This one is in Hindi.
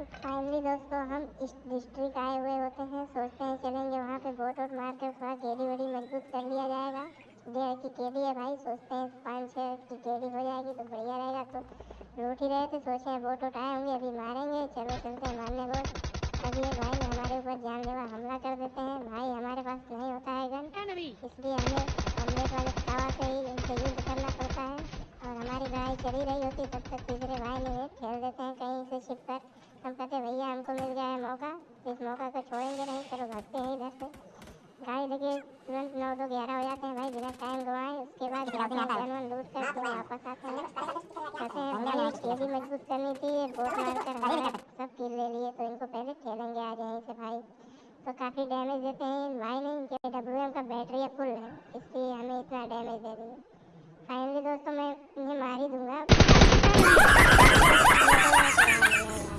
तो फाइनली दोस्तों हम इस डिस्ट्रिक्ट आए हुए होते हैं सोचते हैं चलेंगे वहाँ पे बोट वोट मार के थोड़ा केडी वेडी मज़बूत कर लिया जाएगा। डेढ़ की केडी है भाई सोचते हैं पाँच छः की केडी हो जाएगी तो बढ़िया रहेगा। तो लूट ही रहे थे सोचे बोट वोट आए होंगे अभी मारेंगे चलो चलते हैं मारने बोट। अभी एक भाई हमारे ऊपर जान जानलेवा हमला कर देते हैं। भाई हमारे पास नहीं होता है गन इसलिए हमें अमलेट वाले टावा से ही इनसे युद्ध करना पड़ता है। और हमारी लड़ाई चली रही होती तब तक तीसरे भाई ने हैं कहीं से हम कहते भैया हमको मिल गया है मौका। इस मौका को छोड़ेंगे नहीं चलो भागते हैं इधर से। गाड़ी देखिए तुरंत नौ दो ग्यारह हो जाते हैं भाई बिना टाइम गवाए। उसके बाद जानवर लूट कर तो वापस आते हैं। कहते हैं भाई केली मज़बूत करनी थी बोट मार कर हमारा सब किल ले लिए तो इनको पहले खेलेंगे आज यहीं से भाई। तो काफ़ी डैमेज देते हैं भाई ने इनके डब्ल्यू का बैटरी फुल है इसलिए हमें इतना डैमेज दे दिए फाइनली दोस्तों मैं इन्हें मार ही दूँगा।